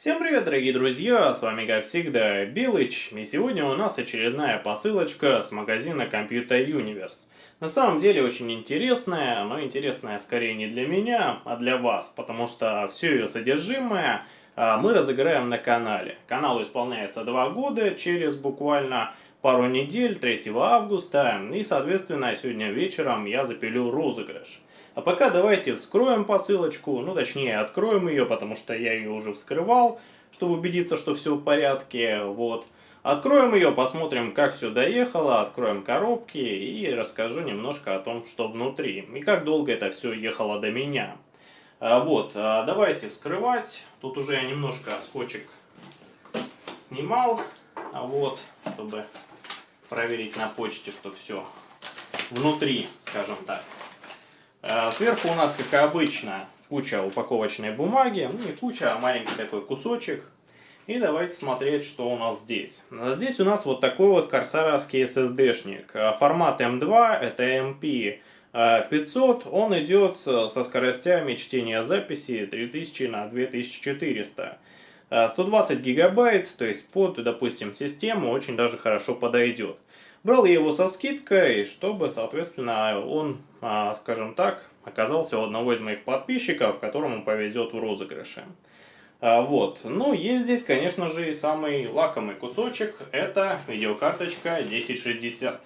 Всем привет, дорогие друзья, с вами как всегда Белыч, и сегодня у нас очередная посылочка с магазина Computer Universe. На самом деле очень интересная, но интересная скорее не для меня, а для вас, потому что все ее содержимое а, мы разыграем на канале. Каналу исполняется два года, через буквально пару недель, 3 августа, и соответственно сегодня вечером я запилю розыгрыш. А пока давайте вскроем посылочку, ну точнее откроем ее, потому что я ее уже вскрывал, чтобы убедиться, что все в порядке, вот. Откроем ее, посмотрим, как все доехало, откроем коробки и расскажу немножко о том, что внутри и как долго это все ехало до меня. А, вот, а, давайте вскрывать. Тут уже я немножко скотчик снимал, а вот, чтобы проверить на почте, что все внутри, скажем так. Э, сверху у нас, как обычно, куча упаковочной бумаги. Ну, не куча, а маленький такой кусочек. И давайте смотреть, что у нас здесь. Здесь у нас вот такой вот корсаровский SSD-шник. Э, формат M2, это MP 500. Он идет э, со скоростями чтения записи 3000 на 2400. 120 гигабайт, то есть под, допустим, систему очень даже хорошо подойдет. Брал я его со скидкой, чтобы, соответственно, он, скажем так, оказался у одного из моих подписчиков, которому повезет в розыгрыше. А, вот. Ну, есть здесь, конечно же, и самый лакомый кусочек. Это видеокарточка 1060.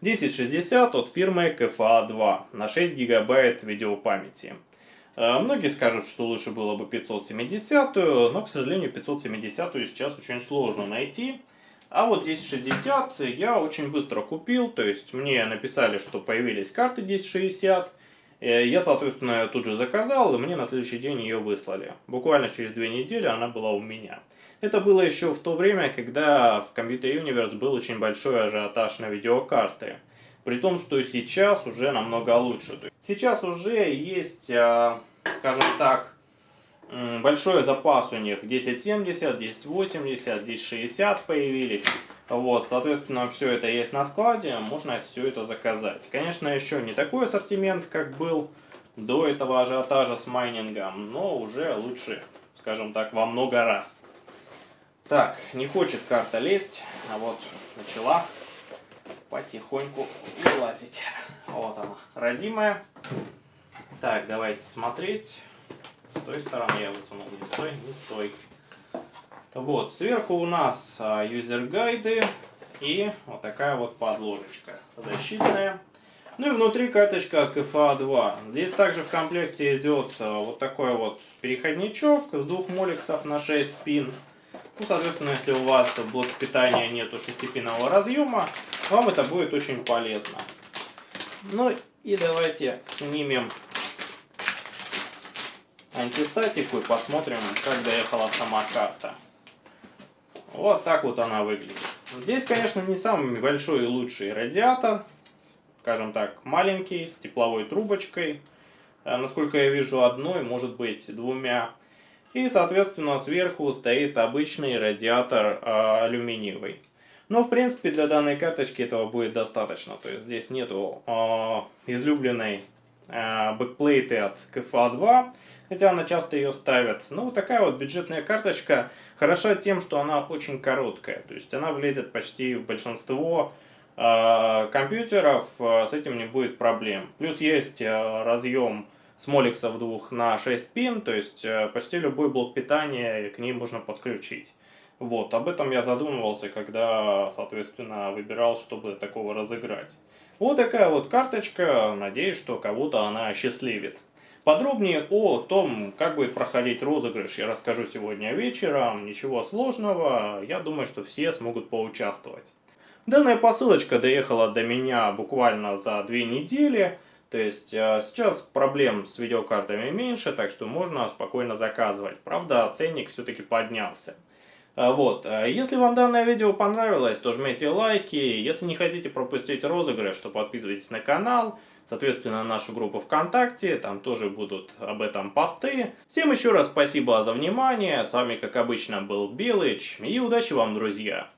1060 от фирмы KFA2 на 6 гигабайт видеопамяти. А, многие скажут, что лучше было бы 570, но, к сожалению, 570 сейчас очень сложно найти. А вот 1060 я очень быстро купил, то есть мне написали, что появились карты 1060. Э, я, соответственно, тут же заказал, и мне на следующий день ее выслали. Буквально через две недели она была у меня. Это было еще в то время, когда в Computer Universe был очень большой ажиотаж на видеокарты. При том, что сейчас уже намного лучше. Сейчас уже есть, э, скажем так, большой запас у них 1070, 1080, 1060 появились. Вот, соответственно, все это есть на складе, можно все это заказать. Конечно, еще не такой ассортимент, как был до этого ажиотажа с майнингом, но уже лучше, скажем так, во много раз. Так, не хочет карта лезть, а вот начала потихоньку вылазить. Вот она, родимая. Так, давайте смотреть. Той стороны я высунул, не стой, не стой. Вот, сверху у нас а, юзер-гайды и вот такая вот подложечка защитная. Ну и внутри каточка от КФА-2. Здесь также в комплекте идет а, вот такой вот переходничок с двух моликсов на 6 пин. Ну, соответственно, если у вас в блоке питания нету шестипинового разъема, вам это будет очень полезно. Ну и давайте снимем антистатику и посмотрим, как доехала сама карта. Вот так вот она выглядит. Здесь, конечно, не самый большой и лучший радиатор. Скажем так, маленький, с тепловой трубочкой. Э, насколько я вижу, одной, может быть, двумя. И, соответственно, сверху стоит обычный радиатор э, алюминиевый. Но, в принципе, для данной карточки этого будет достаточно. То есть здесь нету э, излюбленной э, бэкплейты от KFA2, хотя она часто ее ставят. Но вот такая вот бюджетная карточка хороша тем, что она очень короткая. То есть она влезет почти в большинство э, компьютеров, э, с этим не будет проблем. Плюс есть э, разъем с моликсов двух на 6 пин, то есть почти любой блок питания к ней можно подключить. Вот, об этом я задумывался, когда, соответственно, выбирал, чтобы такого разыграть. Вот такая вот карточка, надеюсь, что кого-то она осчастливит. Подробнее о том, как будет проходить розыгрыш, я расскажу сегодня вечером. Ничего сложного, я думаю, что все смогут поучаствовать. Данная посылочка доехала до меня буквально за две недели. То есть э, сейчас проблем с видеокартами меньше, так что можно спокойно заказывать. Правда, ценник все-таки поднялся. Э, вот, э, если вам данное видео понравилось, то жмите лайки. Если не хотите пропустить розыгрыш, то подписывайтесь на канал. Соответственно, на нашу группу ВКонтакте, там тоже будут об этом посты. Всем еще раз спасибо за внимание. С вами, как обычно, был Белыч. И удачи вам, друзья!